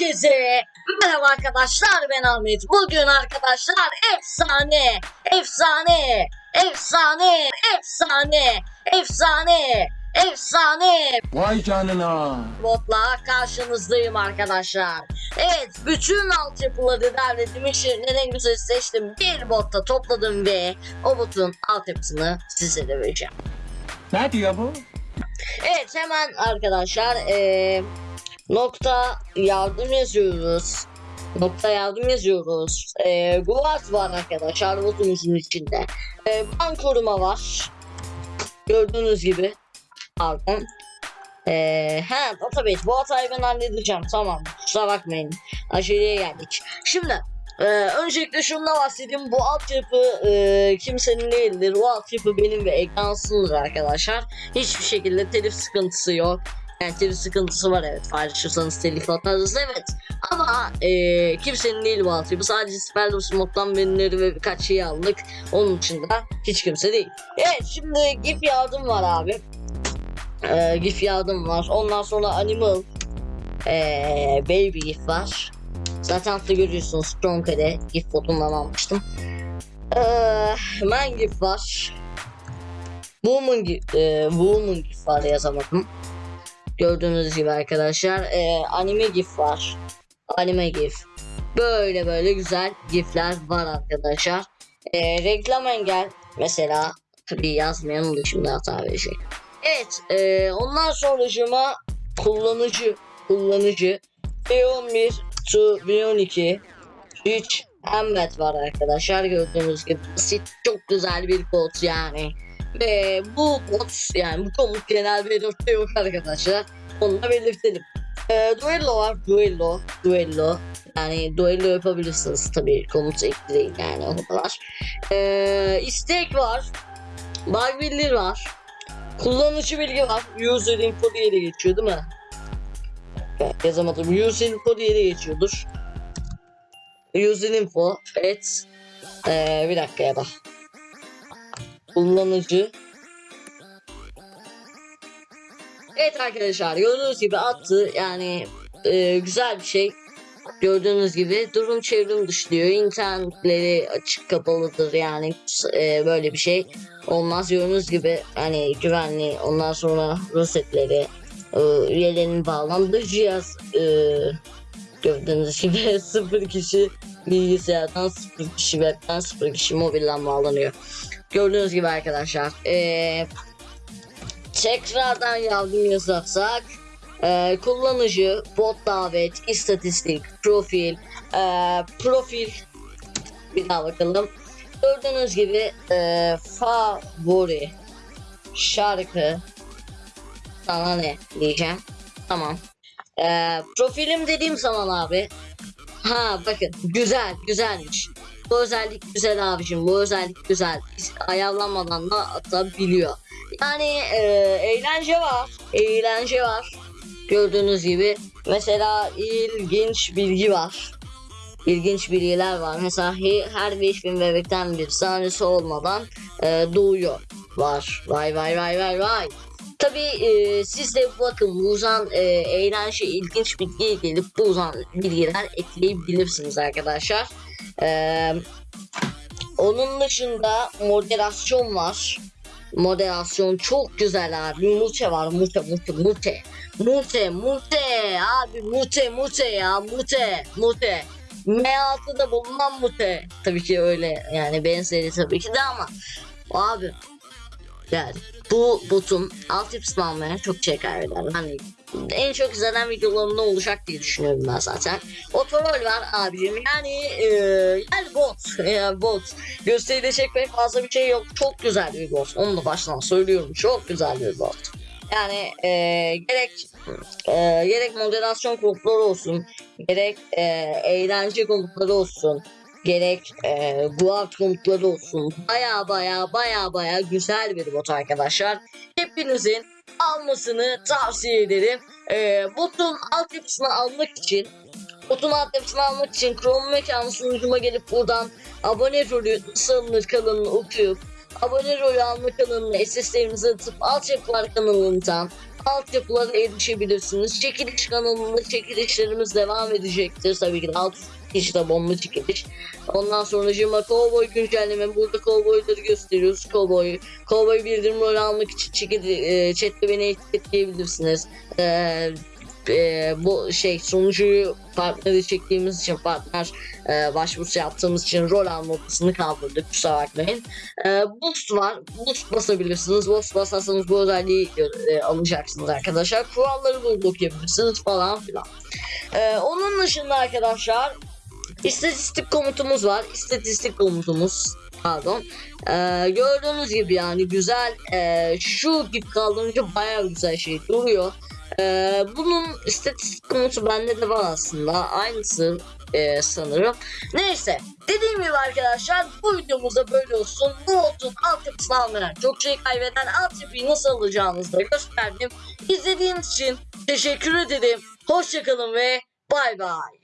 Herkese merhaba arkadaşlar ben Ahmet. Bugün arkadaşlar efsane, efsane, efsane, efsane, efsane, efsane Vay canına. botla karşınızdayım arkadaşlar. Evet bütün altyapıları derledim içlerinden en güzel seçtim. Bir botta topladım ve o botun altyapısını size de vereceğim. Ne diyor bu? Evet hemen arkadaşlar eee, nokta yardım yazıyoruz. Nokta yardım yazıyoruz. Eee Guard var arkadaşlar botumuzun içinde. Eee bank koruma var. Gördüğünüz gibi. Pardon. Eee he database bu hatayı ben halledeceğim tamam kusura bakmayın aceleye geldik. Şimdi eee, öncelikle şundan bahsedeyim bu altyapı eee, kimsenin değildir bu altyapı benim ve ekransındır arkadaşlar hiçbir şekilde telif sıkıntısı yok. Yani telif sıkıntısı var evet paylaşırsanız telif atarız evet ama eee, kimsenin değil bu altyapı sadece Spellos moddan verileri ve birkaç şeyi aldık onun dışında hiç kimse değil. Evet şimdi GIF yardım var abi. Eee, GIF yardım var ondan sonra Animal eee, Baby GIF var. Zaten altta görüyorsunuz Strong'de GIF botundan almıştım. Eee, Man GIF var. Woman eee, Woman GIF var yazamadım. Gördüğünüz gibi arkadaşlar eee, anime GIF var. Anime GIF. Böyle böyle güzel GIF'ler var arkadaşlar. Eee, reklam engel mesela tabii yazmayalım da şimdi hata verecek. Evet eee ondan sonracıma kullanıcı kullanıcı B11 to B12 3 embed var arkadaşlar gördüğünüz gibi basit çok güzel bir kod yani ve bu kod yani bu komut genel belirtte yok arkadaşlar onu da belirtelim. Ee, duello var duello duello. Yani duello yapabilirsiniz tabii komut ekleyin yani o kadar. Ee, istek var bug bildir var kullanıcı bilgi var. User info diye de geçiyor değil mi? Yazamadım. User info diye de geçiyordur. User info evet ee, bir dakika ya da kullanıcı. Evet arkadaşlar gördüğünüz gibi attı. Yani e, güzel bir şey. Gördüğünüz gibi durum çevrim dışı diyor internetleri açık kapalıdır yani e, böyle bir şey olmaz. Gördüğünüz gibi hani güvenli ondan sonra rosetleri e, üyelerin bağlandığı cihaz e, gördüğünüz gibi sıfır kişi bilgisayardan sıfır kişi webten sıfır kişi mobilden bağlanıyor gördüğünüz gibi arkadaşlar e, tekrardan yardım yazarsak e, kullanıcı bot davet istatistik profil e, profil bir daha bakalım. Gördüğünüz gibi e, favori şarkı sana ne diyeceğim? Tamam. E, profilim dediğim zaman abi ha bakın güzel güzelmiş bu özellik güzel abicim bu özellik güzel. Ayarlanmadan da atabiliyor. Yani e, eğlence var eğlence var. Gördüğünüz gibi mesela ilginç bilgi var. İlginç bilgiler var. Mesela he- her 5000 bebekten bir tanesi olmadan e, doğuyor. Var. Vay vay vay vay vay. Tabi e, siz de bakın bu uzan e, eğlence ilginç bilgiye gelip bu uzan bilgiler ekleyebilirsiniz arkadaşlar. E, onun dışında moderasyon var. Moderasyon çok güzel abi. Mute var. Mute, mute, mute. Mute, mute. Abi mute, mute ya. Mute, mute. M6'da bulunan mute. Tabii ki öyle yani benzeri tabii ki de ama abi yani bu botun altyapısını almaya çok şey kaybeder. Hani en çok izlenen videolarımda olacak diye düşünüyorum ben zaten. Otorol var abicim yani e, yani bot yani bot gösterilecek pek fazla bir şey yok. Çok güzel bir bot. Onu da baştan söylüyorum. Çok güzel bir bot. Yani e, gerek e, gerek moderasyon komutları olsun, gerek e, eğlence komutları olsun, gerek e, guard komutları olsun. Baya baya baya baya güzel bir bot arkadaşlar. Hepinizin almasını tavsiye ederim. E, botun altyapısını almak için Botun altyapısını almak için Chrome mekanı sunucuma gelip buradan abone rolü alınır kanalını okuyup abone rolü alma kanalına SSD'nizi atıp altyapılar kanalından altyapılara erişebilirsiniz. Çekiliş kanalında çekilişlerimiz devam edecektir. Tabii ki de alt kişide bomba çekiliş. Ondan sonra Jima Cowboy güncelleme. Burada Cowboy'ları gösteriyoruz. Cowboy, Cowboy bildirim rolü almak için çekili, e, chatte beni etiketleyebilirsiniz. Eee e, bu şey sunucuyu partneri çektiğimiz için partner e, başvurusu yaptığımız için rol alma opsiyonunu kaldırdık kusura bakmayın. E, boost var. Boost basabilirsiniz. Boost basarsanız bu özelliği e, alacaksınız arkadaşlar. Kuralları burada okuyabilirsiniz falan filan. E, onun dışında arkadaşlar istatistik komutumuz var. İstatistik komutumuz pardon. E, gördüğünüz gibi yani güzel e, şu gibi kaldırınca bayağı güzel şey duruyor. Ee, bunun istatistik konusu bende de var aslında. Aynısı e, sanırım. Neyse. Dediğim gibi arkadaşlar bu videomuzda böyle olsun. Bu modun altyapısını almayan çok şey kaybeden altyapıyı nasıl alacağınızı da gösterdim. İzlediğiniz için teşekkür ederim. Hoşçakalın ve bay bay.